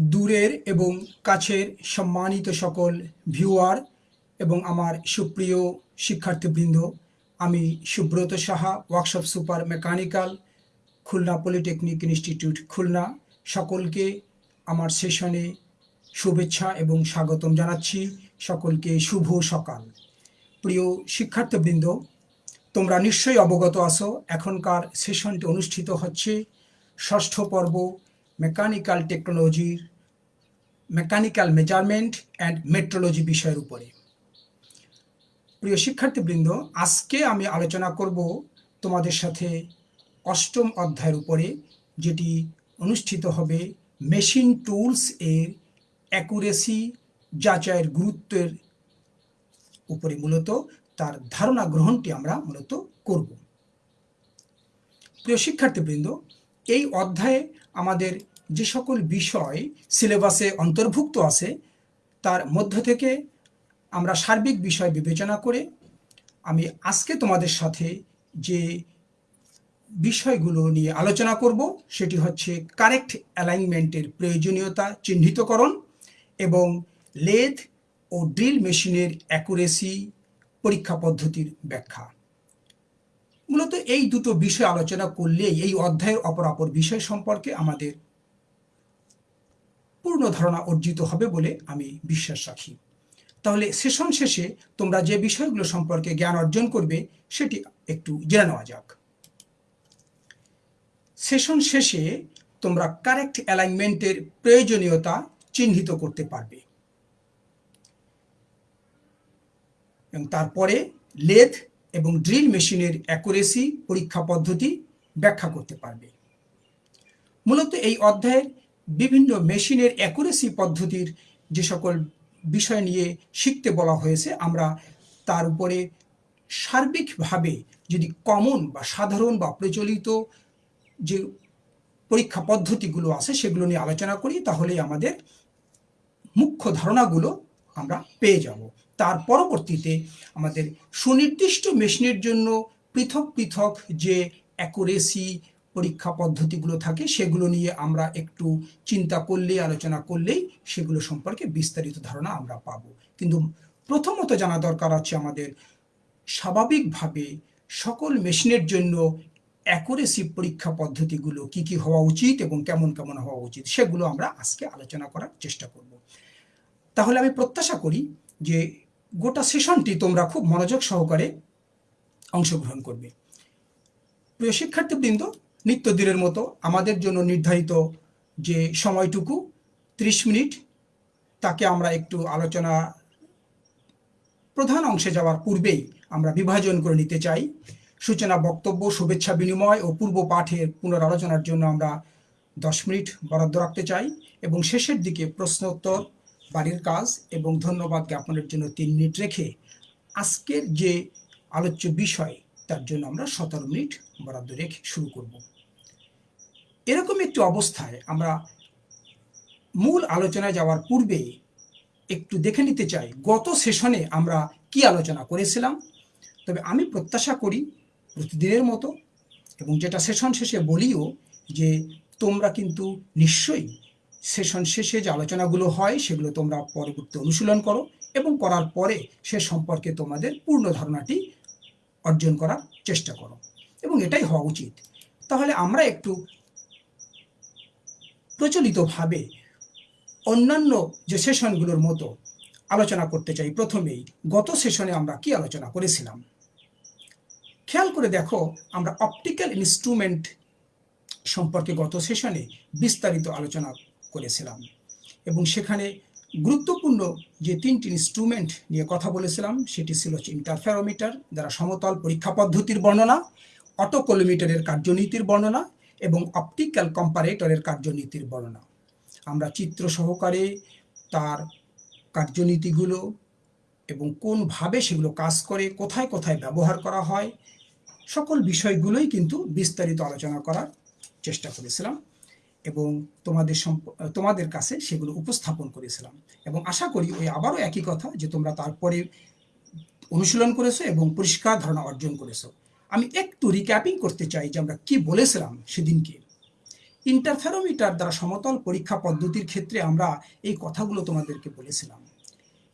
দূরের এবং কাছের সম্মানিত সকল ভিউয়ার এবং আমার সুপ্রিয় শিক্ষার্থীবৃন্দ, আমি Subrata Saha, workshop super mechanical, Khulna polytechnic institute, Khulna. সকলকে আমার সেশনে শুভেচ্ছা এবং স্বাগতম জানাচ্ছি। সকলকে শুভ সকাল। প্রিয় শিক্ষার্থীবৃন্দ, তোমরা নিশ্চয়ই অবগত আছো, এখনকার সেশনটি অনুষ্ঠিত হচ্ছে ষষ্ঠ পর্ব মেকানিক্যাল টেকনোলজির মেকানিক্যাল মেজারমেন্ট অ্যান্ড মেট্রোলজি বিষয়ের উপরে। প্রিয় শিক্ষার্থীবৃন্দ, আজকে আমি আলোচনা করব তোমাদের সাথে অষ্টম অধ্যায়ের উপরে, যেটি অনুষ্ঠিত হবে মেশিন টুলস এর অ্যাকুরেসি যাচাইয়ের গুরুত্বের উপরে মূলত, তার ধারণা গ্রহণটি আমরা মূলত করব। প্রিয় শিক্ষার্থীবৃন্দ, এই অধ্যায়ে আমাদের যে সকল বিষয় সিলেবাসে অন্তর্ভুক্ত আছে, তার মধ্য থেকে আমরা সার্বিক বিষয় বিবেচনা করে আমি আজকে তোমাদের সাথে যে বিষয়গুলো নিয়ে আলোচনা করব, সেটি হচ্ছে কারেক্ট অ্যালাইনমেন্টের প্রয়োজনীয়তা চিহ্নিতকরণ এবং লেদ ও ড্রিল মেশিনের অ্যাকুরেসি পরীক্ষা পদ্ধতির ব্যাখ্যা। মূলত এই দুটো বিষয় আলোচনা করলেই এই অধ্যায়ের অপরাপর বিষয় সম্পর্কে আমাদের পূর্ণ ধারণা অর্জিত হবে বলে আমি বিশ্বাস রাখি। তাহলে সেশন শেষে তোমরা যে বিষয়গুলো সম্পর্কে জ্ঞান অর্জন করবে, সেটি একটু জেনে নেওয়া যাক। সেশন শেষে তোমরা কারেক্ট অ্যালাইনমেন্টের প্রয়োজনীয়তা চিহ্নিত করতে পারবে। এবং তারপরে লেথ এবং ড্রিল মেশিনের অ্যাকুরেসি পরীক্ষা পদ্ধতি ব্যাখ্যা করতে পারবে। মূলত এই অধ্যায়ের বিভিন্ন মেশিনের অ্যাকুরেসি পদ্ধতির যে সকল বিষয় নিয়ে শিখতে বলা হয়েছে, আমরা তার উপরে সার্বিকভাবে যদি কমন বা সাধারণ বা প্রচলিত যে পরীক্ষা পদ্ধতিগুলো আছে, সেগুলো নিয়ে আলোচনা করি তাহলে আমাদের মুখ্য ধারণাগুলো আমরা পেয়ে যাব। তার পরবর্তীতে আমাদের সুনির্দিষ্ট মেশিনের জন্য পৃথক পৃথক যে অ্যাকুরেসি পরীক্ষা পদ্ধতিগুলো থাকে, সেগুলো নিয়ে আমরা একটু চিন্তা করলেই, আলোচনা করলেই সেগুলো সম্পর্কে বিস্তারিত ধারণা আমরা পাব। কিন্তু প্রথমত জানা দরকার আছে আমাদের, স্বাভাবিকভাবে সকল মেশিনের জন্য অ্যাকুরেসি পরীক্ষা পদ্ধতিগুলো কি কি হওয়া উচিত এবং কেমন কেমন হওয়া উচিত, সেগুলো আমরা আজকে আলোচনা করার চেষ্টা করব। তাহলে আমি প্রত্যাশা করি যে গোটা সেশনটি তোমরা খুব মনোযোগ সহকারে অংশগ্রহণ করবে। প্রিয় শিক্ষার্থীবৃন্দ নিত্যদিনের মতো আমাদের জন্য নির্ধারিত যে সময়টুকু, ত্রিশ মিনিট, তাকে আমরা একটু আলোচনা প্রধান অংশে যাওয়ার পূর্বেই আমরা বিভাজন করে নিতে চাই। সূচনা, বক্তব্য, শুভেচ্ছা, বিনিময় ও পূর্ব পাঠের পুনরালোচনার জন্য আমরা দশ মিনিট বরাদ্দ রাখতে চাই এবং শেষের দিকে প্রশ্নোত্তর, বাড়ির কাজ এবং ধন্যবাদ জ্ঞাপনের জন্য তিন মিনিট রেখে আজকের যে আলোচ্য বিষয় তার জন্য আমরা সতেরো মিনিট বরাদ্দ রেখে শুরু করব। এরকম একটি অবস্থায় আমরা মূল আলোচনায় যাওয়ার পূর্বে একটু দেখে নিতে চাই, গত সেশনে আমরা কি আলোচনা করেছিলাম? তবে আমি প্রত্যাশা করি প্রতিদিনের মতো এবং যেটা সেশন শেষে বলিও যে তোমরা কিন্তু নিশ্চয়ই সেশন শেষে যে আলোচনাগুলো হয় সেগুলো তোমরা পরবর্তী অনুশীলন করো এবং করার পরে সে সম্পর্কে তোমাদের পূর্ণ ধারণাটি অর্জন করার চেষ্টা করো। এবং এটাই হওয়া উচিত। তাহলে আমরা একটু প্রচলিতভাবে অন্যান্য যে সেশনগুলোর মতো আলোচনা করতে চাই। প্রথমেই গত সেশনে আমরা কি আলোচনা করেছিলাম? খেয়াল করে দেখো, আমরা অপটিক্যাল ইনস্ট্রুমেন্ট সম্পর্কে গত সেশনে বিস্তারিত আলোচনা করেছিলাম। এবং সেখানে গুরুত্বপূর্ণ যে তিনটি ইনস্ট্রুমেন্ট নিয়ে কথা বলেছিলাম, সেটি ছিল হচ্ছে ইন্টারফেরোমিটার যারা সমতল পরীক্ষা পদ্ধতির বর্ণনা অটোকোলোমিটারের কার্যনীতির বর্ণনা এবং অপটিক্যাল কম্পারেটরের কার্যনীতির বর্ণনা। আমরা চিত্র সহকারে তার কার্যনীতিগুলো এবং কোনভাবে সেগুলো কাজ করে, কোথায় কোথায় ব্যবহার করা হয়, সকল বিষয়গুলোই কিন্তু বিস্তারিত আলোচনা করার চেষ্টা করেছিলাম। এবং তোমাদের তোমাদের কাছে সেগুলো উপস্থাপন করেছিলাম। এবং আশা করি ওই আবারও একই কথা যে তোমরা তারপরে অনুশীলন করেছ এবং পরিষ্কার ধারণা অর্জন করেছ। আমি একটু রিক্যাপিং করতে চাই যে আমরা কি বলেছিলাম সেদিনকে। ইন্টারফেরোমিটার দ্বারা সমতল পরীক্ষা পদ্ধতির ক্ষেত্রে আমরা এই কথাগুলো তোমাদেরকে বলেছিলাম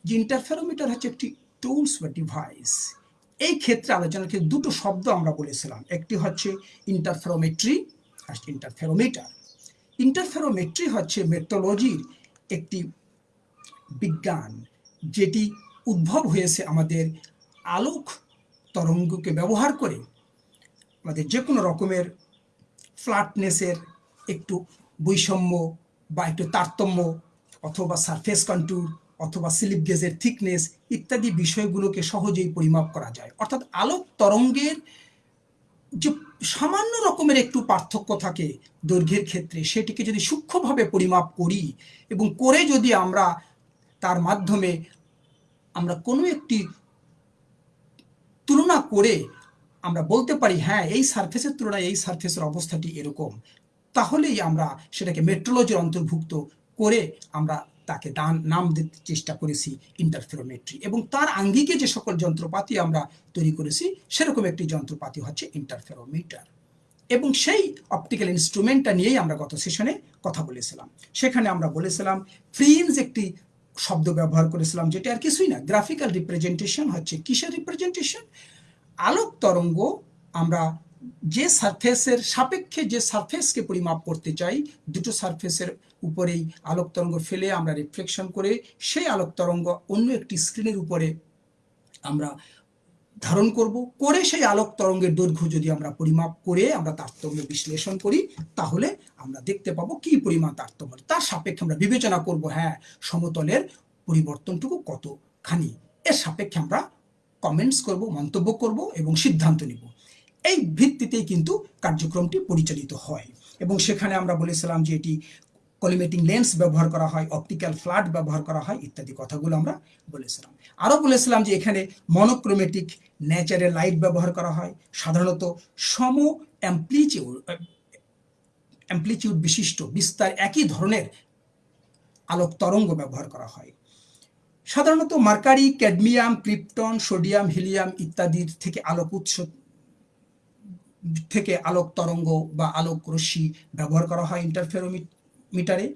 যে ইন্টারফেরোমিটার হচ্ছে একটি টুলস বা ডিভাইস এই ক্ষেত্রে আলোচনার ক্ষেত্রে দুটো শব্দ আমরা বলেছিলাম। একটি হচ্ছে ইন্টারফেরোমেট্রি আর ইন্টারফেরোমিটার ইন্টারফেরোমেট্রি হচ্ছে মেট্রোলজির একটি বিজ্ঞান, যেটি উদ্ভব হয়েছে আমাদের আলোক তরঙ্গকে ব্যবহার করে। আমাদের যে কোনো রকমের ফ্ল্যাটনেসের একটু বৈষম্য বা একটু তারতম্য অথবা সারফেস কন্ট্রোল অথবা স্লিপ গেজের থিকনেস ইত্যাদি বিষয়গুলোকে সহজেই পরিমাপ করা যায়। অর্থাৎ আলোক তরঙ্গের যে সামান্য রকমের একটু পার্থক্য থাকে দৈর্ঘ্যের ক্ষেত্রে, সেটিকে যদি সূক্ষ্মভাবে পরিমাপ করি এবং করে যদি আমরা তার মাধ্যমে আমরা কোনো একটি তুলনা করে আমরা বলতে পারি হ্যাঁ এই সারফেসের তুলনায় এই সারফেসের অবস্থাটি এরকম, তাহলেই আমরা সেটাকে মেট্রোলজির অন্তর্ভুক্ত করে আমরা তাকে দান, নাম দিতে চেষ্টা করেছি ইন্টারফেরোমেট্রি এবং তার আঙ্গিকে যে সকল যন্ত্রপাতি আমরা তৈরি করেছি, সেরকম একটি যন্ত্রপাতি হচ্ছে ইন্টারফেরোমিটার এবং সেই অপটিক্যাল ইনস্ট্রুমেন্টটা নিয়েই আমরা গত সেশনে কথা বলেছিলাম। সেখানে আমরা বলেছিলাম ফ্রিন্স একটি শব্দ ব্যবহার করেছিলাম, যেটা আর কিছুই না গ্রাফিক্যাল রিপ্রেজেন্টেশন হচ্ছে কিসের রিপ্রেজেন্টেশন আলোক তরঙ্গ আমরা যে সারফেসের সাপেক্ষে যে সারফেসকে পরিমাপ করতে চাই, দুটো সারফেসের উপরেই আলোক তরঙ্গ ফেলে আমরা রিফ্লেকশন করে সেই আলোক তরঙ্গ অন্য একটি স্ক্রিনের উপরে আমরা ধারণ করব। করে সেই আলোক তরঙ্গের দৈর্ঘ্য যদি আমরা পরিমাপ করে আমরা তারতম্য বিশ্লেষণ করি, তাহলে আমরা দেখতে পাবো কি পরিমাণ তারতম্য। তার সাপেক্ষে আমরা বিবেচনা করব হ্যাঁ সমতলের পরিবর্তনটুকু কতখানি? এর সাপেক্ষে আমরা কমেন্টস করব, মন্তব্য করব এবং সিদ্ধান্ত নিব। এই ভিত্তিতেই কিন্তু কার্যক্রমটি পরিচালিত হয়। এবং সেখানে আমরা বলেছিলাম যে এটি কলিমেটিং লেন্স ব্যবহার করা হয় অপটিক্যাল ফ্ল্যাট ব্যবহার করা হয় ইত্যাদি কথাগুলো আমরা বলেছিলাম। আরও বলেছিলাম যে এখানে মনোক্রোমেটিক ন্যাচারের লাইট ব্যবহার করা হয়। সাধারণত সম অ্যাম্প্লিচিউড অ্যাম্প্লিচিউড বিশিষ্ট বিস্তার একই ধরনের আলোক তরঙ্গ ব্যবহার করা হয়। সাধারণত mercury, cadmium, krypton, sodium, helium ইত্যাদির থেকে আলোক উৎস থেকে আলোক তরঙ্গ বা আলোক রশ্মি ব্যবহার করা হয় ইন্টারফেরোমিটারে।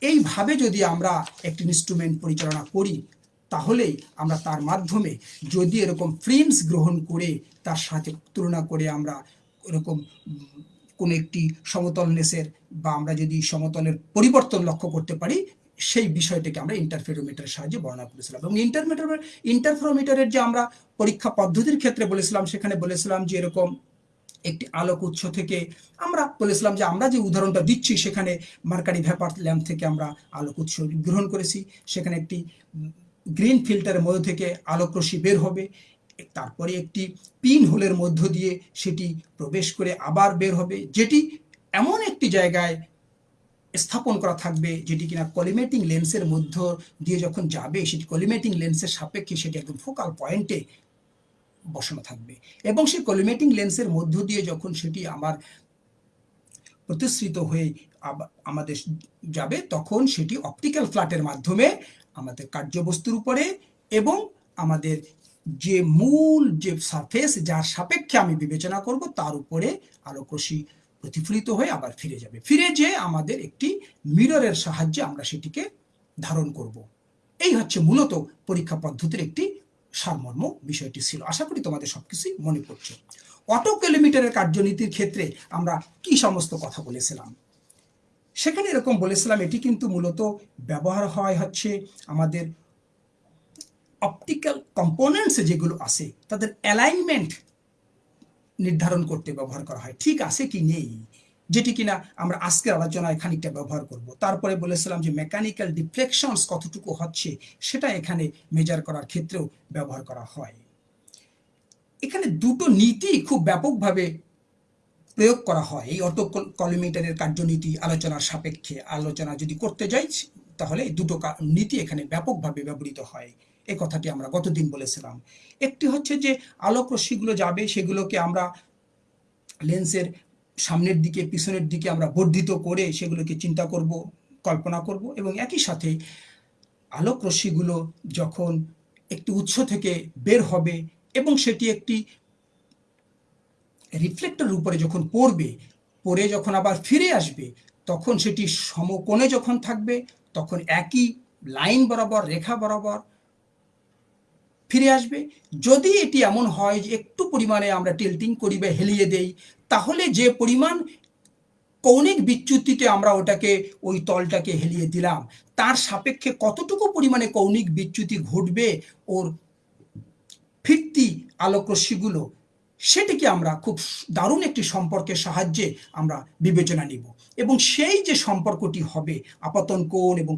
এইভাবে যদি আমরা একটি ইনস্ট্রুমেন্ট পরিচালনা করি তাহলেই আমরা তার মাধ্যমে যদি এরকম ফ্রেমস গ্রহণ করে, তার সাথে তুলনা করে আমরা এরকম কোনো একটি সমতল সমতলনেসের বা আমরা যদি সমতলের পরিবর্তন লক্ষ্য করতে পারি, সেই বিষয়টিকে আমরা ইন্টারফেরোমিটারের সাহায্যে বর্ণনা করেছিলাম। এবং ইন্টারমিটার ইন্টারফেরোমিটারের যে আমরা পরীক্ষা পদ্ধতির ক্ষেত্রে বলেছিলাম, সেখানে বলেছিলাম যে এরকম একটি আলোক উৎস থেকে আমরা বলেছিলাম যে আমরা যে উদাহরণটা দিচ্ছি সেখানে মার্কারি ভ্যাপার ল্যাম্প থেকে আমরা আলোক উৎস গ্রহণ করেছি। সেখানে একটি গ্রিন ফিল্টারের মধ্য থেকে আলোক বের হবে। তারপরে একটি পিন হোলের মধ্য দিয়ে সেটি প্রবেশ করে আবার বের হবে। যেটি এমন একটি জায়গায় স্থাপন করা থাকবে যেটি কিনা কলিমেটিং লেন্সের মধ্য দিয়ে যখন যাবে, সেটি কলিমেটিং লেন্সের সাপেক্ষে সেটি একদম ফোকাল পয়েন্টে বসানো থাকবে। এবং সেই কলিমেটিং লেন্সের মধ্য দিয়ে যখন সেটি আমার প্রতিশ্রিত হয়ে আমাদের যাবে, তখন সেটি অপটিক্যাল ফ্ল্যাটের মাধ্যমে আমাদের কার্যবস্তুর উপরে এবং আমাদের যে মূল যে সারফেস যার সাপেক্ষে আমি বিবেচনা করব, তার উপরে আলোকরশ্মি প্রতিফলিত হয়ে আবার ফিরে যাবে। ফিরে যে আমাদের একটি মিররের সাহায্যে আমরা সেটিকে ধারণ করব। এই হচ্ছে মূলত পরীক্ষা পদ্ধতির একটি সারমর্ম বিষয়টি ছিল। আশা করি তোমাদের সবকিছুই মনে পড়ছে। অটো কিলোমিটারের কার্যনীতির ক্ষেত্রে আমরা কি সমস্ত কথা বলেছিলাম? সেখানে এরকম বলেছিলাম, এটি কিন্তু মূলত ব্যবহার হয় হচ্ছে আমাদের অপটিক্যাল কম্পোনেন্টস যেগুলো আছে, তাদের অ্যালাইনমেন্ট নির্ধারণ করতে ব্যবহার করা হয়। ঠিক আছে কি নেই? যেটি কিনা আমরা আজকের আলোচনায় খানিকটা ব্যবহার করব। তারপরে বলেছিলাম যে মেকানিক্যাল ডিফ্লেকশনস কতটুকু হচ্ছে, সেটা এখানে মেজার করার ক্ষেত্রেও ব্যবহার করা হয়। এখানে দুটো নীতি খুব ব্যাপকভাবে প্রয়োগ করা হয়। এই অটো কলিমিটারের কার্যনীতি আলোচনার সাপেক্ষে আলোচনা যদি করতে যাই, তাহলে দুটো নীতি এখানে ব্যাপকভাবে ব্যবহৃত হয়। এ কথাটি আমরা গতদিন বলেছিলাম। একটি হচ্ছে যে আলোক রশ্মিগুলো যাবে, সেগুলোকে আমরা লেন্সের সামনের দিকে, পিছনের দিকে আমরা বর্ধিত করে সেগুলোকে চিন্তা করব, কল্পনা করব এবং একই সাথে আলোক রশ্মিগুলো যখন একটি উৎস থেকে বের হবে এবং সেটি একটি রিফ্লেক্টর উপরে যখন পড়বে পরে যখন আবার ফিরে আসবে, তখন সেটি সমকোণে যখন থাকবে, তখন একই লাইন বরাবর, রেখা বরাবর ফিরে আসবে। যদি এটি এমন হয় যে একটু পরিমাণে আমরা টিল্টিং করি বা হেলিয়ে দেই, তাহলে যে পরিমাণ কৌণিক বিচ্যুতিতে আমরা ওটাকে, ওই তলটাকে হেলিয়ে দিলাম, তার সাপেক্ষে কতটুকু পরিমাণে কৌণিক বিচ্যুতি ঘটবে, ওর ফিরতি আলোকরশ্মিগুলো, সেটিকে আমরা খুব দারুণ একটি সম্পর্কের সাহায্যে আমরা বিবেচনা নিব। এবং সেই যে সম্পর্কটি হবে, আপাতন কোণ এবং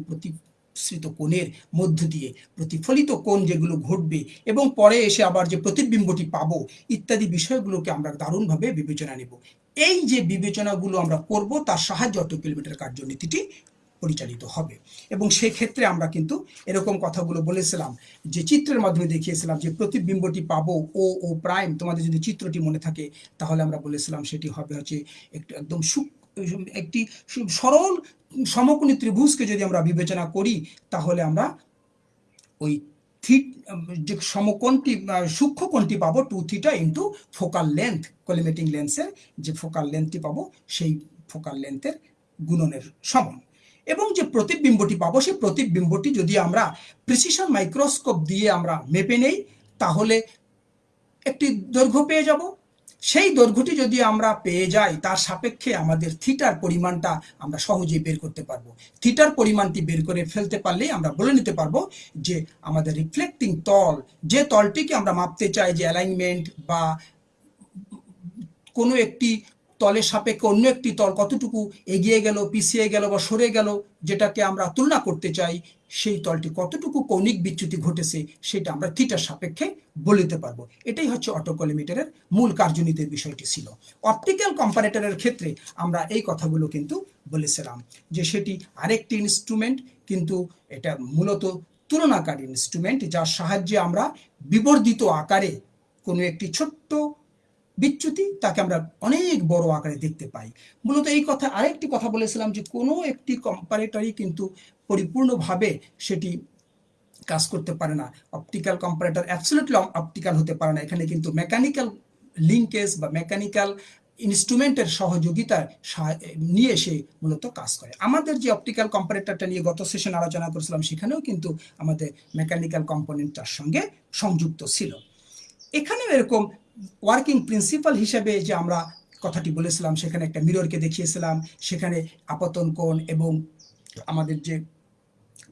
প্রতিশ্রিত কোণের মধ্য দিয়ে প্রতিফলিত কোণ যেগুলো ঘটবে এবং পরে এসে আবার যে প্রতিবিম্বটি পাবো ইত্যাদি বিষয়গুলোকে আমরা দারুণভাবে বিবেচনা নেব। এই যে বিবেচনাগুলো আমরা করব, তার সাহায্যে অটো কিলোমিটার কার্যনীতিটি পরিচালিত হবে। এবং সেই ক্ষেত্রে আমরা কিন্তু এরকম কথাগুলো বলেছিলাম, যে চিত্রের মাধ্যমে দেখিয়েছিলাম যে প্রতিবিম্বটি পাবো ও ও প্রাইম, তোমাদের যদি চিত্রটি মনে থাকে, তাহলে আমরা বলেছিলাম সেটি হবে হচ্ছে একটু একদম সুখ একটি সরল সমকোণী ত্রিভুজকে যদি আমরা বিবেচনা করি, তাহলে আমরা ওই থিট, যে সমকোণটি, সূক্ষ্ম কোণটি পাবো two theta into focal length collimating লেন্সের যে ফোকাল লেন্থটি পাবো, সেই ফোকাল লেন্থের গুণনের সমান। এবং যে প্রতিবিম্বটি পাবো, সেই প্রতিবিম্বটি যদি আমরা প্রিসিশন মাইক্রোস্কোপ দিয়ে আমরা মেপে নেই, তাহলে একটি দৈর্ঘ্য পেয়ে যাব। সেই দৈর্ঘ্যটি যদি আমরা পেয়ে যাই, তার সাপেক্ষে আমাদের থিটার পরিমাণটা আমরা সহজেই বের করতে পারব। থিটার পরিমাণটি বের করে ফেলতে পারলেই আমরা বলে নিতে পারব যে আমাদের রিফ্লেক্টিং তল, যে তলটিকে আমরা মাপতে চাই যে অ্যালাইনমেন্ট বা কোনো একটি তলের সাপেক্ষে অন্য একটি তল কতটুকু এগিয়ে গেল, পিছিয়ে গেল বা সরে গেল, যেটাকে আমরা তুলনা করতে চাই, সেই তলটি কতটুকু কৌণিক বিচ্যুতি ঘটেছে, সেটা আমরা থিটার সাপেক্ষে বলিতে পারব। এটাই হচ্ছে অটোকলিমিটারের মূল কার্যনীতির বিষয়টি ছিল। অপটিক্যাল কম্পারেটরের ক্ষেত্রে আমরা এই কথাগুলো কিন্তু বলেছিলাম যে সেটি আরেকটি ইনস্ট্রুমেন্ট কিন্তু এটা মূলত তুলনাকারী ইনস্ট্রুমেন্ট যার সাহায্যে আমরা বিবর্ধিত আকারে কোনো একটি ছোট্ট বিচ্যুতি, তাকে আমরা অনেক বড় আকারে দেখতে পাই। মূলত এই কথা, আরেকটি কথা বলেছিলাম যে কোনো একটি কম্পারেটরই কিন্তু পরিপূর্ণভাবে সেটি কাজ করতে পারে না। অপটিক্যাল কম্পারেটর অ্যাবসলিউটলি অপটিক্যাল হতে পারে না। এখানে কিন্তু মেকানিক্যাল লিঙ্কেজ বা মেকানিক্যাল ইনস্ট্রুমেন্টের সহযোগিতা নিয়ে সে মূলত কাজ করে। আমাদের যে অপটিক্যাল কম্পারেটরটা নিয়ে গত সেশন আলোচনা করেছিলাম, সেখানেও কিন্তু আমাদের মেকানিক্যাল কম্পোনেন্টটার সঙ্গে সংযুক্ত ছিল। এখানেও এরকম ওয়ার্কিং প্রিন্সিপাল হিসেবে যে আমরা কথাটি বলেছিলাম, সেখানে একটা মিররকে দেখিয়েছিলাম, সেখানে আপতন কোণ এবং আমাদের যে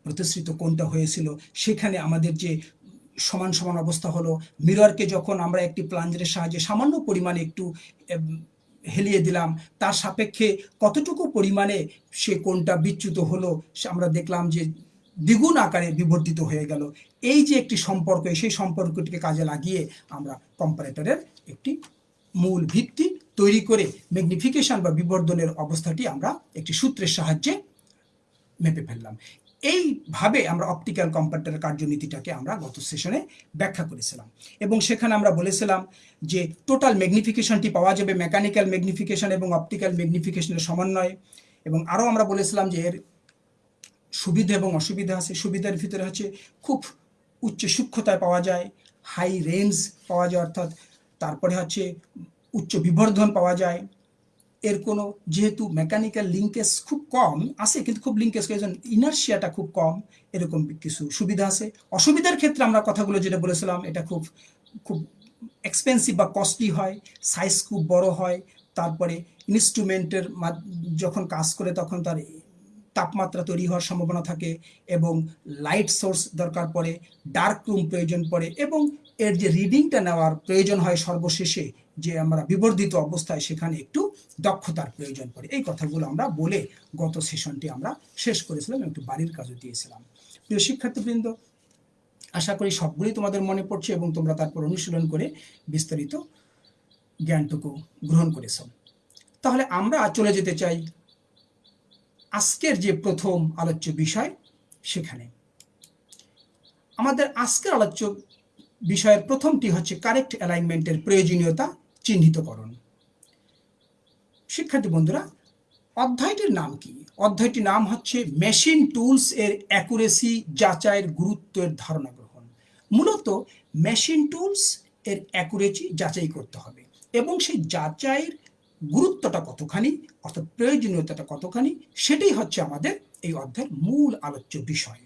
প্রতিশ্রিত কোণটা হয়েছিল, সেখানে আমাদের যে সমান সমান অবস্থা হলো মিররকে যখন আমরা একটি প্লাঞ্জারের সাহায্যে সামান্য পরিমাণে একটু হেলিয়ে দিলাম, তার সাপেক্ষে কতটুকু পরিমাণে সে কোনটা বিচ্যুত হলো আমরা দেখলাম যে দ্বিগুণ আকারে বিবর্তিত হয়ে গেল। এই যে একটি সম্পর্ক সেই সম্পর্কটিকে কাজে লাগিয়ে আমরা কম্পারেটরের একটি মূল ভিত্তি তৈরি করে ম্যাগনিফিকেশন বা বিবর্ধনের অবস্থাটি আমরা একটি সূত্রের সাহায্যে মেপে ফেললাম। এইভাবে আমরা অপটিক্যাল কম্পারেটরের কার্যনীতিটাকে আমরা গত সেশনে ব্যাখ্যা করেছিলাম। এবং সেখানে আমরা বলেছিলাম যে টোটাল ম্যাগনিফিকেশনটি পাওয়া যাবে মেকানিক্যাল ম্যাগনিফিকেশন এবং অপটিক্যাল ম্যাগনিফিকেশনের সমন্বয়। এবং আরও আমরা বলেছিলাম যে এর সুবিধা এবং অসুবিধা আছে, সুবিধার ভিতরে হচ্ছে খুব উচ্চ সূক্ষ্মতায় পাওয়া যায় হাই রেঞ্জ পাওয়া যায়, অর্থাৎ তারপরে হচ্ছে উচ্চ বিবর্ধন পাওয়া যায়। এর কোনো যেহেতু মেকানিক্যাল লিঙ্কেজ খুব কম আছে, কিন্তু খুব লিঙ্কেজ ইনার্সিয়াটা খুব কম, এরকম কিছু সুবিধা আছে। অসুবিধার ক্ষেত্রে আমরা কথাগুলো যেটা বলেছিলাম, এটা খুব খুব এক্সপেন্সিভ বা কস্টলি হয় সাইজ খুব বড় হয়, তারপরে ইনস্ট্রুমেন্টের যখন কাজ করে তখন তার তাপমাত্রা তৈরি হওয়ার সম্ভাবনা থাকে এবং লাইট সোর্স দরকার পড়ে ডার্ক রুম প্রয়োজন পড়ে এবং এর যে রিডিংটা নেওয়ার প্রয়োজন হয় সর্বশেষে যে আমরা বিবর্ধিত অবস্থায় সেখানে একটু দক্ষতার প্রয়োজন পড়ে। এই কথাগুলো আমরা বলে গত সেশনটি আমরা শেষ করেছিলাম একটু বাড়ির কাজও দিয়েছিলাম। প্রিয় শিক্ষার্থীবৃন্দ, আশা করি সবগুলোই তোমাদের মনে পড়ছে এবং তোমরা তারপর অনুশীলন করে বিস্তারিত জ্ঞানটুকু গ্রহণ করেছ। তাহলে আমরা চলে যেতে চাই আজকের যে প্রথম আলোচ্য বিষয় সেখানে। আমাদের আজকের আলোচ্য বিষয়ের প্রথমটি হচ্ছে কারেক্ট অ্যালাইনমেন্টের প্রয়োজনীয়তা চিহ্নিতকরণ। শিক্ষার্থী বন্ধুরা, অধ্যায়টির নাম কি? অধ্যায়টির নাম হচ্ছে মেশিন টুলস এর অ্যাকুরেসি যাচাইয়ের গুরুত্বের ধারণা গ্রহণ। মূলত মেশিন টুলস এর অ্যাকুরেসি যাচাই করতে হবে এবং সেই যাচাইয়ের গুরুত্বটা কতখানি অর্থাৎ প্রয়োজনীয়তাটা কতখানি? সেটাই হচ্ছে আমাদের এই অধ্যায়ের মূল আলোচ্য বিষয়।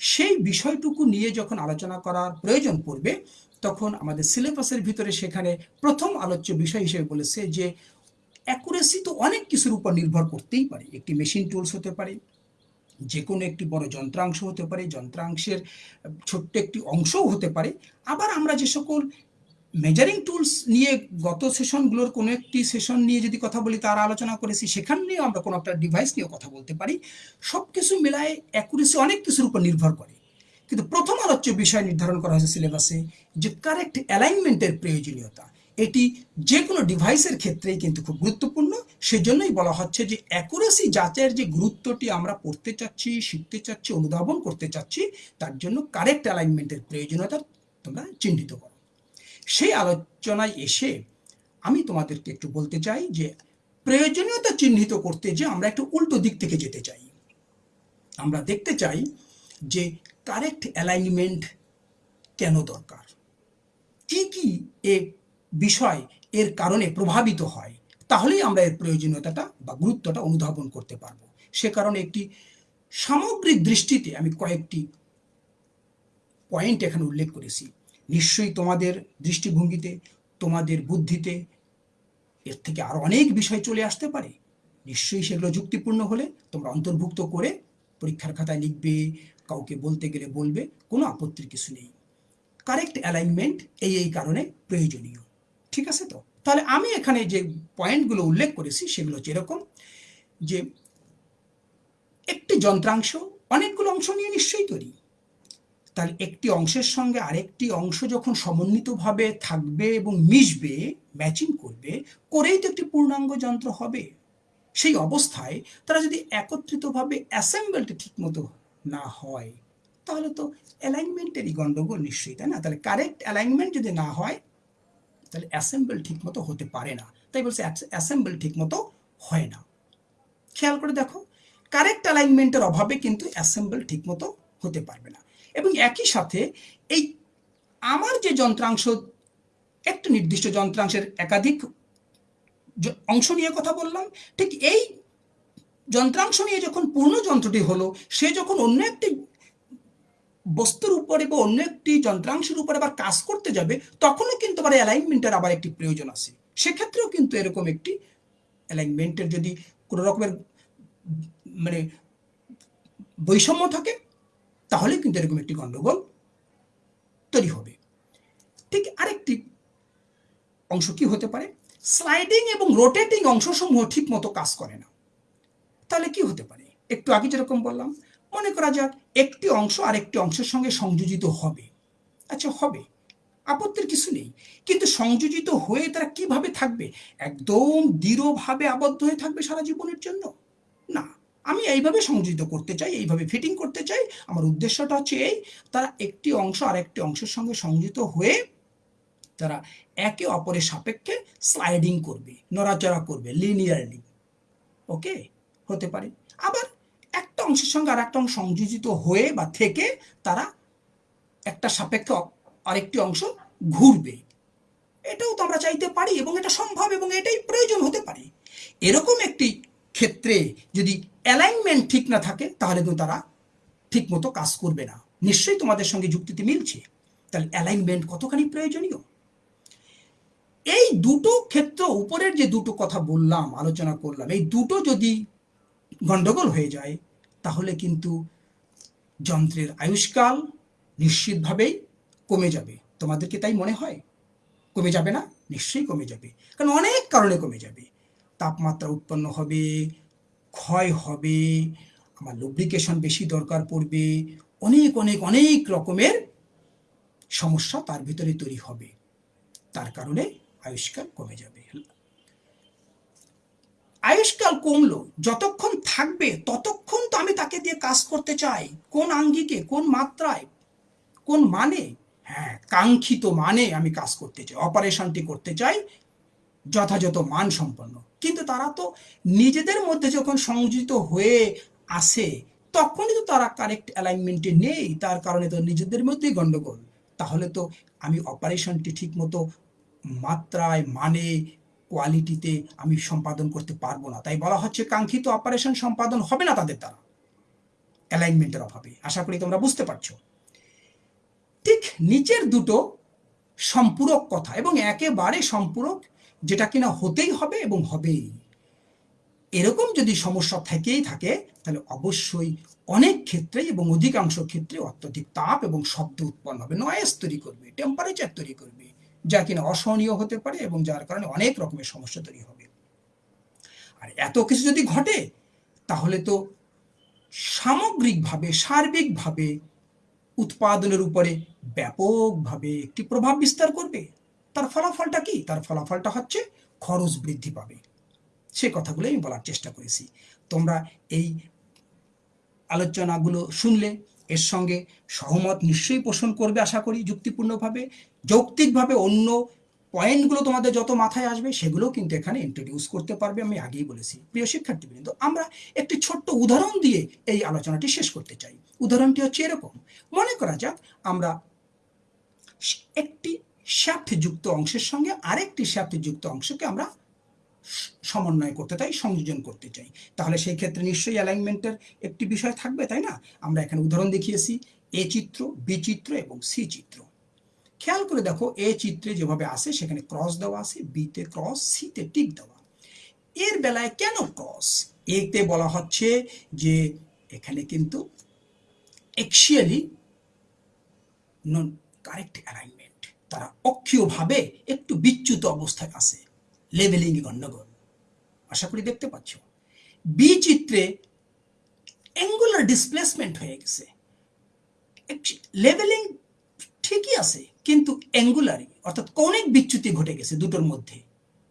সেই বিষয়টুকু নিয়ে যখন আলোচনা করার প্রয়োজন পড়বে, তখন আমাদের সিলেবাসের ভিতরে সেখানে প্রথম আলোচ্য বিষয় হিসেবে বলেছে যে অ্যাকুরেসি তো অনেক কিছুর উপর নির্ভর করতেই পারে। একটি মেশিন টুলস হতে পারে যে কোনো একটি বড় যন্ত্রাংশ হতে পারে, যন্ত্রাংশের ছোট্ট একটি অংশও হতে পারে। আবার আমরা যে সকল মেজারিং টুলস নিয়ে গত সেশনগুলোর কোনো একটি সেশন নিয়ে যদি কথা বলি, তার আলোচনা করেছি, সেখান নিয়েও আমরা কোনো একটা ডিভাইস নিয়েও কথা বলতে পারি। সব কিছু মিলায়ে অ্যাকুরেসি অনেক কিছুর উপর নির্ভর করে। কিন্তু প্রথম আলোচ্য বিষয় নির্ধারণ করা হয়েছে সিলেবাসে যে কারেক্ট অ্যালাইনমেন্টের প্রয়োজনীয়তা। এটি যে কোনো ডিভাইসের ক্ষেত্রেই কিন্তু খুব গুরুত্বপূর্ণ। সেজন্যই বলা হচ্ছে যে অ্যাকুরেসি যাচাইয়ের যে গুরুত্বটি আমরা পড়তে চাচ্ছি, শিখতে চাচ্ছি, অনুধাবন করতে চাচ্ছি, তার জন্য কারেক্ট অ্যালাইনমেন্টের প্রয়োজনীয়তা তোমরা চিহ্নিত করো। সেই আলোচনায় এসে আমি তোমাদেরকে একটু বলতে চাই যে প্রয়োজনীয়তা চিহ্নিত করতে যে আমরা একটু উল্টো দিক থেকে যেতে চাই। আমরা দেখতে চাই যে কারেক্ট অ্যালাইনমেন্ট কেন দরকার? কি কি এ বিষয় এর কারণে প্রভাবিত হয়, তাহলেই আমরা এর প্রয়োজনীয়তাটা বা গুরুত্বটা অনুধাবন করতে পারব। সে কারণে একটি সামগ্রিক দৃষ্টিতে আমি কয়েকটি পয়েন্ট এখানে উল্লেখ করেছি। নিশ্চয়ই তোমাদের দৃষ্টিভঙ্গিতে, তোমাদের বুদ্ধিতে এর থেকে আরও অনেক বিষয় চলে আসতে পারে। নিশ্চয়ই সেগুলো যুক্তিপূর্ণ হলে তোমরা অন্তর্ভুক্ত করে পরীক্ষার খাতায় লিখবে, কাউকে বলতে গেলে বলবে, কোনো আপত্তির কিছু নেই। কারেক্ট অ্যালাইনমেন্ট এই এই কারণে প্রয়োজনীয়। ঠিক আছে তো? তাহলে আমি এখানে যে পয়েন্টগুলো উল্লেখ করেছি সেগুলো এরকম যে একটি যন্ত্রাংশ অনেকগুলো অংশ নিয়ে নিশ্চয়ই তৈরি। তাহলে একটি অংশের সঙ্গে আরেকটি অংশ যখন সমন্বিতভাবে থাকবে এবং মিশবে ম্যাচিং করবে, করেই তো একটি পূর্ণাঙ্গ যন্ত্র হবে। সেই অবস্থায় তারা যদি একত্রিতভাবে অ্যাসেম্বলটি ঠিকমতো না হয়, তাহলে তো অ্যালাইনমেন্টেরই গন্ডগোল নিশ্চয়ই, তাই না? তাহলে কারেক্ট অ্যালাইনমেন্ট যদি না হয়, তাহলে অ্যাসেম্বল ঠিক মতো হতে পারে না। তাই বলছে অ্যাসেম্বল ঠিক মতো হয় না। খেয়াল করে দেখো কারেক্ট অ্যালাইনমেন্টের অভাবে কিন্তু অ্যাসেম্বল ঠিক মতো হতে পারবে না। এবং একই সাথে এই আমার যে যন্ত্রাংশ, একটা নির্দিষ্ট যন্ত্রাংশের একাধিক অংশ নিয়ে কথা বললাম, ঠিক এই যন্ত্রাংশ নিয়ে যখন পূর্ণ যন্ত্রটি হলো, সে যখন অন্য একটি বস্তুর উপরে বা অন্য একটি যন্ত্রাংশের উপরে আবার কাজ করতে যাবে, তখনও কিন্তু আবার অ্যালাইনমেন্টের আবার একটি প্রয়োজন আছে। সেক্ষেত্রেও কিন্তু এরকম একটি অ্যালাইনমেন্টের যদি কোনো রকমের মানে বৈষম্য থাকে তাহলে কিন্তু এরকম একটি গন্ডগোল তৈরি হবে। ঠিক আরেকটি অংশ কি হতে পারে? স্লাইডিং এবং রোটেটিং অংশসমূহ ঠিক মতো কাজ করে না। তাহলে কি হতে পারে? একটু আগে যেরকম বললাম, মনে করা যাক একটি অংশ আরেকটি অংশের সঙ্গে সংযোজিত হবে। আচ্ছা হবে। আপত্তির কিছু নেই। কিন্তু সংযোজিত হয়ে তারা কীভাবে থাকবে? একদম দৃঢ়ভাবে আবদ্ধ হয়ে থাকবে সারা জীবনের জন্য? না। আমি এইভাবে সংযোজিত করতে চাই, এইভাবে ফিটিং করতে চাই। আমার উদ্দেশ্যটা হচ্ছে এই, তারা একটি অংশ আর একটি অংশের সঙ্গে সংযুক্ত হয়ে তারা একে অপরের সাপেক্ষে স্লাইডিং করবে, নড়াচড়া করবে লিনিয়ারলি ওকে হতে পারে। আবার একটা অংশের সঙ্গে আর একটা অংশ সংযোজিত হয়ে বা থেকে তারা একটা সাপেক্ষে আরেকটি অংশ ঘুরবে। এটাও তো আমরা চাইতে পারি এবং এটা সম্ভব এবং এটাই প্রয়োজন হতে পারে। এরকম একটি ক্ষেত্রে যদি অ্যালাইনমেন্ট ঠিক না থাকে, তাহলে কিন্তু তারা ঠিক মতো কাজ করবে না। নিশ্চয়ই তোমাদের সঙ্গে যুক্তিতে মিলছে। তাহলে অ্যালাইনমেন্ট কতখানি প্রয়োজনীয়? এই দুটো ক্ষেত্র, উপরের যে দুটো কথা বললাম, আলোচনা করলাম, এই দুটো যদি গন্ডগোল হয়ে যায়, তাহলে কিন্তু যন্ত্রের আয়ুষ্কাল নিশ্চিতভাবেই কমে যাবে। তোমাদেরকে তাই মনে হয়? কমে যাবে না? নিশ্চয়ই কমে যাবে। কারণ অনেক কারণে কমে যাবে। তাপমাত্রা উৎপন্ন হবে ক্ষয় হবে, আমার লুব্রিকেশন বেশি দরকার পড়বে, অনেক অনেক অনেক রকমের সমস্যা তার ভিতরে তৈরি হবে। তার কারণে আয়ুষ্কাল কমে যাবে। আয়ুষ্কাল কমলো, যতক্ষণ থাকবে ততক্ষণ তো আমি তাকে দিয়ে কাজ করতে চাই। কোন আঙ্গিকে, কোন মাত্রায়, কোন মানে? হ্যাঁ কাঙ্ক্ষিত মানে আমি কাজ করতে চাই অপারেশনটি করতে চাই, যথাযথ মান সম্পন্ন। কিন্তু তারা তো নিজেদের মধ্যে যখন সংযোজিত হয়ে আসে, তখনই তো তারা কারেক্ট অ্যালাইনমেন্টে নেই। তার কারণে তো নিজেদের মধ্যেই গন্ডগোল। তাহলে তো আমি অপারেশনটি ঠিক মতো মাত্রায় মানে কোয়ালিটিতে আমি সম্পাদন করতে পারব না। তাই বলা হচ্ছে কাঙ্ক্ষিত অপারেশন সম্পাদন হবে না তাদের দ্বারা। অ্যালাইনমেন্টের অভাবে। আশা করি তোমরা বুঝতে পারছ। ঠিক নিচের দুটো সম্পূরক কথা এবং একেবারে সম্পূরক যেটা কিনা হতেই হবে এবং হবেই। এরকম যদি সমস্যা থেকেই থাকে, তাহলে অবশ্যই অনেক ক্ষেত্রে এবং অধিকাংশ ক্ষেত্রে অত্যধিক তাপ এবং শব্দ উৎপন্ন হবে। নয়েস তৈরি করবে টেম্পারেচার তৈরি করবে, যা কিনা অসহনীয় হতে পারে এবং যার কারণে অনেক রকমের সমস্যা তৈরি হবে। আর এত কিছু যদি ঘটে, তাহলে তো সামগ্রিকভাবে, সার্বিকভাবে উৎপাদনের উপরে ব্যাপকভাবে একটি প্রভাব বিস্তার করবে। তার ফলাফলটা কি? তার ফলাফলটা হচ্ছে খরচ বৃদ্ধি পাবে। সে কথাগুলো আমি বলার চেষ্টা করেছি। তোমরা এই আলোচনাগুলো শুনলে, এর সঙ্গে সহমত নিশ্চয়ই পোষণ করবে আশা করি, যুক্তিপূর্ণভাবে। যৌক্তিকভাবে অন্য পয়েন্টগুলো তোমাদের যত মাথায় আসবে সেগুলো কিন্তু এখানে ইন্ট্রোডিউস করতে পারবে, আমি আগেই বলেছি। প্রিয় শিক্ষার্থীবৃন্দ, আমরা একটি ছোট্ট উদাহরণ দিয়ে এই আলোচনাটি শেষ করতে চাই। উদাহরণটি হচ্ছে এরকম। মনে করা যাক, আমরা একটি যুক্ত অংশের সঙ্গে আরেকটি যুক্ত অংশকে আমরা সমন্বয় করতে চাই, সংযোজন করতে চাই। তাহলে সেই ক্ষেত্রে নিশ্চয়ই অ্যালাইনমেন্টের একটি বিষয় থাকবে, তাই না? আমরা এখানে উদাহরণ দেখিয়েছি এ চিত্র বি চিত্র এবং সি চিত্র। খেয়াল করে দেখো এ চিত্রে যেভাবে আসে, সেখানে ক্রস দেওয়া আছে বিতে ক্রস সিতে টিক দেওয়া। এর বেলায় কেন ক্রস এতে বলা হচ্ছে যে এখানে কিন্তু এক্সিয়ালি নন কারেক্ট অ্যালাইনমেন্ট তারা অক্ষীয়ভাবে একটু বিচ্যুত অবস্থায় আছে লেভেলিং গণ্ডগোল। আশা করি দেখতে পাচ্ছ। বি চিত্রে অ্যাঙ্গুলার ডিসপ্লেসমেন্ট হয়ে গেছে। লেভেলিং ঠিকই আছে, কিন্তু অ্যাঙ্গুলারি অর্থাৎ কৌণিক বিচ্যুতি ঘটে গেছে দুটোর মধ্যে।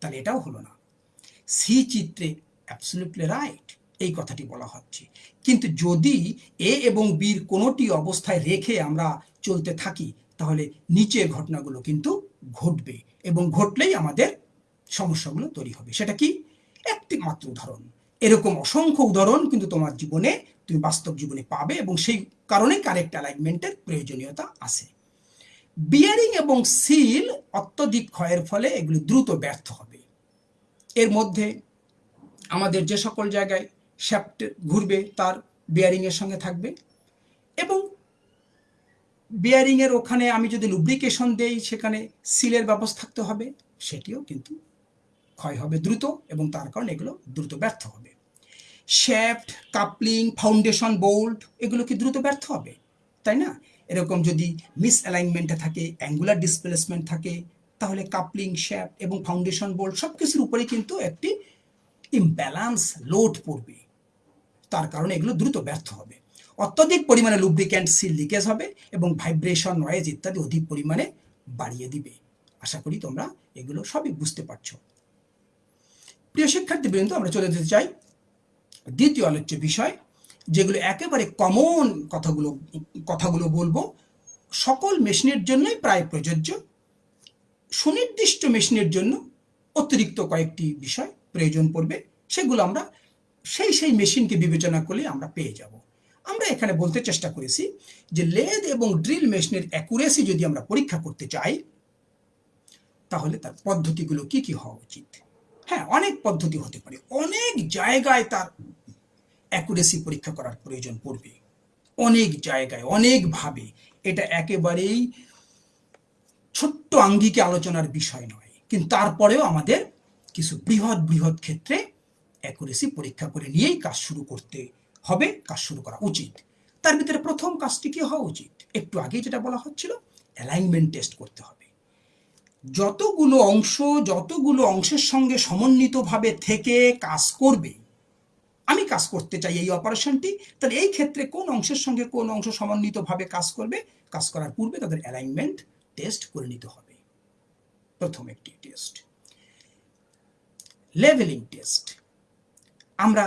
তাহলে এটাও হলো না। সি চিত্রে অ্যাবসলিউটলি রাইট এই কথাটি বলা হচ্ছে। কিন্তু যদি এ এবং বির কোনোটি অবস্থায় রেখে আমরা চলতে থাকি তাহলে নিচের ঘটনাগুলো কিন্তু ঘটবে এবং ঘটলেই আমাদের সমস্যাগুলো তৈরি হবে। সেটা কি? একটি মাত্র উদাহরণ। এরকম অসংখ্য উদাহরণ কিন্তু তোমার জীবনে, তুমি বাস্তব জীবনে পাবে এবং সেই কারণে কারেক্ট অ্যালাইনমেন্টের প্রয়োজনীয়তা আছে। বিয়ারিং এবং সিল অত্যধিক ক্ষয়ের ফলে এগুলি দ্রুত ব্যর্থ হবে। এর মধ্যে আমাদের যে সকল জায়গায় শ্যাপ্ট ঘুরবে, তার বিয়ারিংয়ের সঙ্গে থাকবে এবং বিয়ারিংয়ের ওখানে আমি যদি লুব্রিকেশন দেই, সেখানে সিলের ব্যবস্থা থাকতে হবে। সেটিও কিন্তু ক্ষয় হবে দ্রুত এবং তার কারণে এগুলো দ্রুত ব্যর্থ হবে। শ্যাফট, কাপলিং ফাউন্ডেশন বোল্ট এগুলো কি দ্রুত ব্যর্থ হবে? তাই না? এরকম যদি মিস অ্যালাইনমেন্টে থাকে অ্যাঙ্গুলার ডিসপ্লেসমেন্ট থাকে, তাহলে কাপলিং, শ্যাফট এবং ফাউন্ডেশন বোল্ট সব কিছুর উপরে কিন্তু একটি ইমব্যালান্স লোড পড়বে। তার কারণে এগুলো দ্রুত ব্যর্থ হবে। অত্যধিক পরিমাণে লুব্রিক্যান্ট সিল লিকেজ হবে এবং ভাইব্রেশন নয়েজ ইত্যাদি অধিক পরিমাণে বাড়িয়ে দিবে। আশা করি তোমরা এগুলো সবই বুঝতে পারছ। প্রিয় শিক্ষার্থী শিক্ষার্থীবৃন্দ, আমরা চলে যেতে চাই দ্বিতীয় আলোচ্য বিষয়, যেগুলো একেবারে কমন কথাগুলো কথাগুলো বলব। সকল মেশিনের জন্যই প্রায় প্রযোজ্য। সুনির্দিষ্ট মেশিনের জন্য অতিরিক্ত কয়েকটি বিষয় প্রয়োজন পড়বে। সেগুলো আমরা, সেই সেই মেশিনকে বিবেচনা করলে আমরা পেয়ে যাব। আমরা এখানে বলতে চেষ্টা করেছি যে লেদ এবং ড্রিল মেশিনের অ্যাকুরেসি যদি আমরা পরীক্ষা করতে চাই, তাহলে তার পদ্ধতিগুলো কি কি হওয়া উচিত? হ্যাঁ অনেক পদ্ধতি হতে পারে। অনেক জায়গায় তার অ্যাকুরেসি পরীক্ষা করার প্রয়োজন পড়বে। অনেক জায়গায়, অনেকভাবে। এটা একেবারেই ছোট্ট আঙ্গিকে আলোচনার বিষয় নয়। কিন্তু তারপরেও আমাদের কিছু বৃহৎ বৃহৎ ক্ষেত্রে অ্যাকুরেসি পরীক্ষা করে নিয়েই কাজ শুরু করতে হবে, কাজ শুরু করা উচিত। তার ভিতরে প্রথম কাজটি কি হওয়া উচিত? একটু আগে যেটা বলা হচ্ছিল অ্যালাইনমেন্ট টেস্ট করতে হবে। যতগুলো অংশ, যতগুলো অংশের সঙ্গে সমন্বিতভাবে থেকে কাজ করবে, আমি কাজ করতে চাই এই অপারেশনটি তাহলে এই ক্ষেত্রে কোন অংশের সঙ্গে কোন অংশ সমন্বিতভাবে কাজ করবে, কাজ করার পূর্বে তাদের অ্যালাইনমেন্ট টেস্ট করে নিতে হবে। প্রথম একটি টেস্ট লেভেলিং টেস্ট আমরা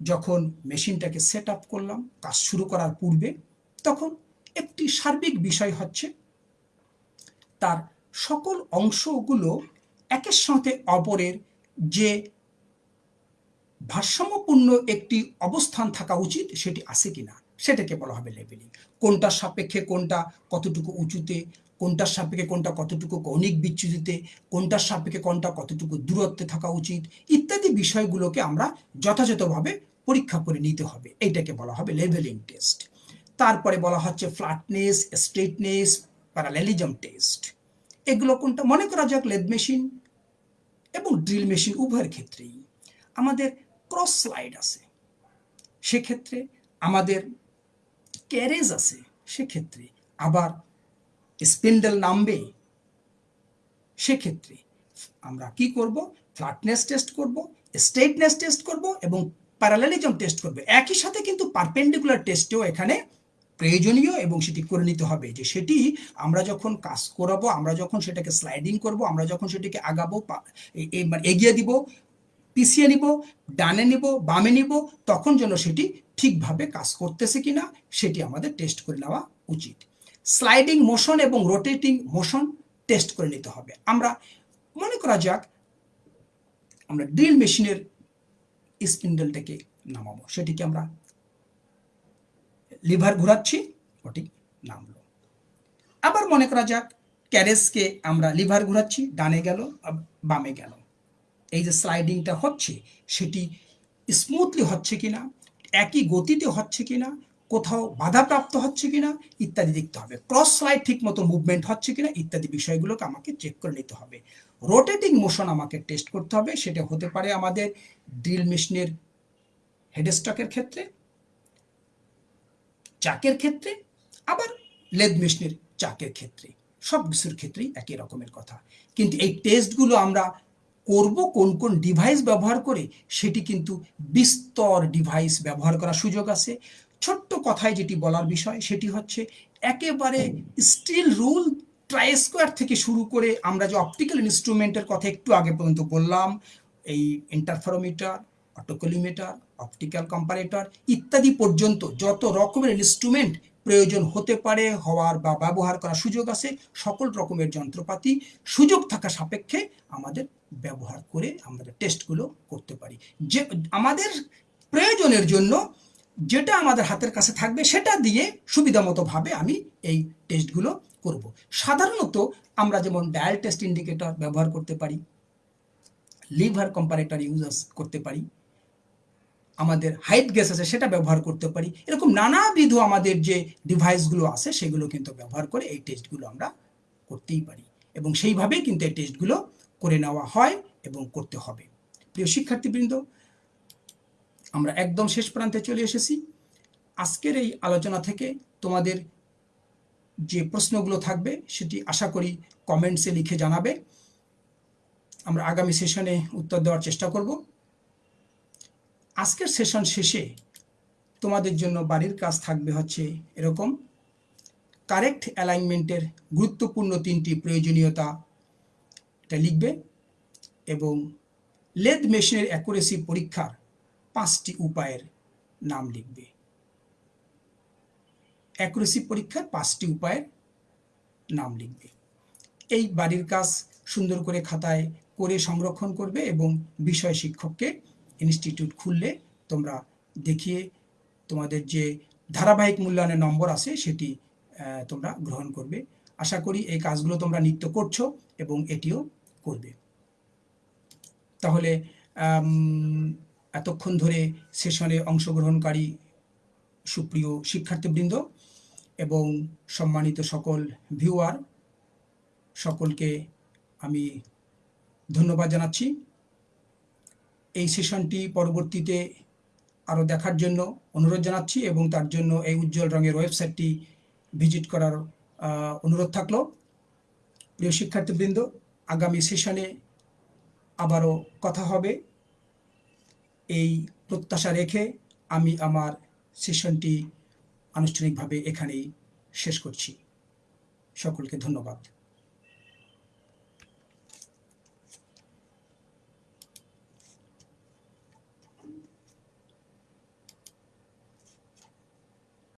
যখন মেশিনটাকে সেট আপ করলাম, কাজ শুরু করার পূর্বে, তখন একটি সার্বিক বিষয় হচ্ছে, তার সকল অংশগুলো একের সাথে অপরের যে ভারসাম্যপূর্ণ একটি অবস্থান থাকা উচিত, সেটি আছে কিনা। সেটাকে বলা হবে লেভেলিং কোনটার সাপেক্ষে কোনটা কতটুকু উঁচুতে কোনটার সাপেক্ষে কোনটা কতটুকু কৌণিক বিচ্যুতিতে কোনটার সাপেক্ষে কোনটা কতটুকু দূরত্বে থাকা উচিত, ইত্যাদি বিষয়গুলোকে আমরা যথাযথভাবে পরীক্ষা করে নিতে হবে। এইটাকে বলা হবে লেভেলিং টেস্ট। তারপরে বলা হচ্ছে ফ্ল্যাটনেস, স্ট্রেটনেস, প্যারালেলিজম টেস্ট। এগুলো কোনটা? মনে করা যাক, লেদ মেশিন এবং ড্রিল মেশিন উভয়ের ক্ষেত্রেই। আমাদের ক্রস স্লাইড আছে। সেক্ষেত্রে আমাদের ক্যারেজ আছে, সেক্ষেত্রে। আবার স্পিন্ডেল নামবে, সেক্ষেত্রে আমরা কি করব? ফ্ল্যাটনেস টেস্ট করব স্ট্রেটনেস টেস্ট করব এবং প্যারালেলিজম টেস্ট করবে। একই সাথে কিন্তু পারপেন্ডিকুলার টেস্টেও এখানে প্রয়োজনীয় এবং সেটি করে নিতে হবে যে সেটি আমরা যখন কাজ করাবো, আমরা যখন সেটাকে স্লাইডিং করব, আমরা যখন সেটিকে আগাবো মানে এগিয়ে দিব পিছিয়ে নিব, ডানে নিব, বামে নিব, তখন যেন সেটি ঠিকভাবে কাজ করতেছে কিনা সেটি আমাদের টেস্ট করে নেওয়া উচিত। স্লাইডিং মোশন এবং রোটেটিং মোশন টেস্ট করে নিতে হবে। আমরা মনে করা যাক, আমরা ড্রিল মেশিনের স্পিন্ডেলটাকে নামাবো। সেটিকে আমরা লিভার ঘোরাচ্ছি, ওটি নামলো। আবার মনে করা যাক ক্যারেজকে আমরা লিভার ঘোরাচ্ছি, ডানে গেল, বামে গেল। এই যে স্লাইডিংটা হচ্ছে, সেটি স্মুথলি হচ্ছে কিনা, একই গতিতে হচ্ছে কিনা, কোথাও বাধাপ্রাপ্ত হচ্ছে কিনা, ইত্যাদি দেখতে হবে। ক্রস স্লাইড ঠিক মতো মুভমেন্ট হচ্ছে কিনা, ইত্যাদি বিষয়গুলোকে আমাকে চেক করে নিতে হবে। রোটেটিং মোশন আমাকে টেস্ট করতে হবে, সেটা হতে পারে আমাদের ড্রিল মেশিনের হেডস্টকের ক্ষেত্রে, চাকের ক্ষেত্রে, আবার লেদ মেশিনের চাকের ক্ষেত্রে সব কিছুর ক্ষেত্রেই একই রকমের কথা। কিন্তু এই টেস্টগুলো আমরা করব, কোন কোন ডিভাইস ব্যবহার করে সেটি কিন্তু বিস্তর ডিভাইস ব্যবহার করার সুযোগ আছে। ছোট্ট কথায় যেটি বলার বিষয়, সেটি হচ্ছে একেবারে স্টিল রুল ট্রাই স্কোয়ার থেকে শুরু করে আমরা যে অপটিক্যাল ইনস্ট্রুমেন্টের কথা একটু আগে পর্যন্ত বললাম, এই ইন্টারফারোমিটার অটোকলিমিটার অপটিক্যাল কম্পারেটর ইত্যাদি পর্যন্ত যত রকমের ইনস্ট্রুমেন্ট প্রয়োজন হতে পারে, হওয়ার বা ব্যবহার করার সুযোগ আছে, সকল রকমের যন্ত্রপাতি সুযোগ থাকা সাপেক্ষে আমাদের ব্যবহার করে আমাদের টেস্টগুলো করতে পারি। যে, আমাদের প্রয়োজনের জন্য যেটা আমাদের হাতের কাছে থাকবে সেটা দিয়ে সুবিধা ভাবে আমি এই টেস্টগুলো করব। সাধারণত আমরা যেমন ডায়াল টেস্ট ইন্ডিকেটর ব্যবহার করতে পারি লিভার কম্পারেটর ইউজ করতে পারি, আমাদের হাইট গ্যাস আছে সেটা ব্যবহার করতে পারি, এরকম নানাবিধ আমাদের যে ডিভাইসগুলো আছে সেগুলো কিন্তু ব্যবহার করে এই টেস্টগুলো আমরা করতেই পারি। এবং সেইভাবেই কিন্তু এই টেস্টগুলো করে নেওয়া হয় এবং করতে হবে। প্রিয় শিক্ষার্থীবৃন্দ, আমরা একদম শেষ প্রান্তে চলে এসেছি। আজকের এই আলোচনা থেকে তোমাদের যে প্রশ্নগুলো থাকবে সেটি আশা করি কমেন্টসে লিখে জানাবে। আমরা আগামী সেশনে উত্তর দেওয়ার চেষ্টা করব। আজকের সেশন শেষে তোমাদের জন্য বাড়ির কাজ থাকবে হচ্ছে এরকম। কারেক্ট অ্যালাইনমেন্টের গুরুত্বপূর্ণ তিনটি প্রয়োজনীয়তা এটা লিখবে এবং লেদ মেশিনের অ্যাকুরেসি পরীক্ষার পাঁচটি উপায়ের নাম লিখবে। অ্যাকুরেসি পরীক্ষার পাঁচটি উপায়ের নাম লিখবে। এই বাড়ির কাজ সুন্দর করে খাতায় করে সংরক্ষণ করবে এবং বিষয় শিক্ষককে ইনস্টিটিউট খুললে তোমরা দেখিয়ে তোমাদের যে ধারাবাহিক মূল্যায়নের নম্বর আছে সেটি তোমরা গ্রহণ করবে। আশা করি এই কাজগুলো তোমরা নিত্য করছ এবং এটিও করবে। তাহলে এতক্ষণ ধরে সেশনে অংশগ্রহণকারী সুপ্রিয় শিক্ষার্থীবৃন্দ এবং সম্মানিত সকল ভিউয়ার, সকলকে আমি ধন্যবাদ জানাচ্ছি। এই সেশনটি পরবর্তীতে আরও দেখার জন্য অনুরোধ জানাচ্ছি এবং তার জন্য এই উজ্জ্বল রঙের ওয়েবসাইটটি ভিজিট করার অনুরোধ থাকল। প্রিয় শিক্ষার্থীবৃন্দ আগামী সেশনে আবারও কথা হবে। এই প্রত্যাশা রেখে আমি আমার সেশনটি আনুষ্ঠানিকভাবে এখানেই শেষ করছি। সকলকে ধন্যবাদ।